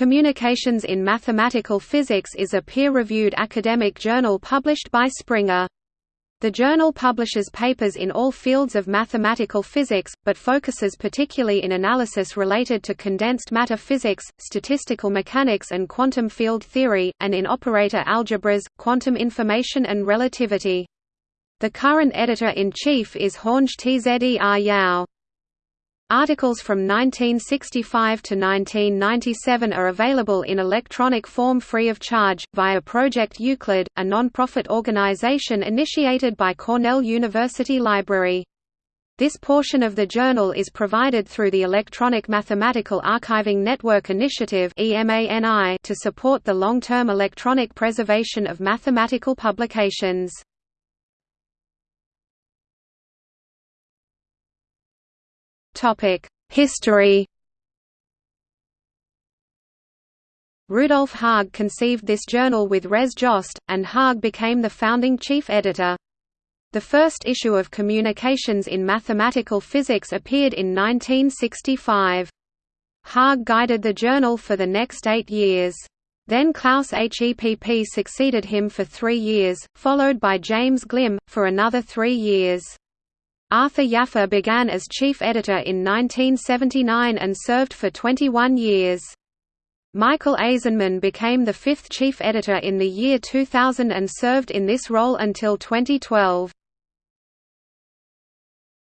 Communications in Mathematical Physics is a peer-reviewed academic journal published by Springer. The journal publishes papers in all fields of mathematical physics, but focuses particularly in analysis related to condensed matter physics, statistical mechanics and quantum field theory, and in operator algebras, quantum information and relativity. The current editor-in-chief is Horng Tzer Yau. Articles from 1965 to 1997 are available in electronic form free of charge, via Project Euclid, a non-profit organization initiated by Cornell University Library. This portion of the journal is provided through the Electronic Mathematical Archiving Network Initiative to support the long-term electronic preservation of mathematical publications. History Rudolf Haag conceived this journal with Res Jost, and Haag became the founding chief editor. The first issue of Communications in Mathematical Physics appeared in 1965. Haag guided the journal for the next eight years. Then Klaus Hepp succeeded him for three years, followed by James Glimm, for another three years. Arthur Jaffe began as chief editor in 1979 and served for 21 years. Michael Aizenman became the fifth chief editor in the year 2000 and served in this role until 2012.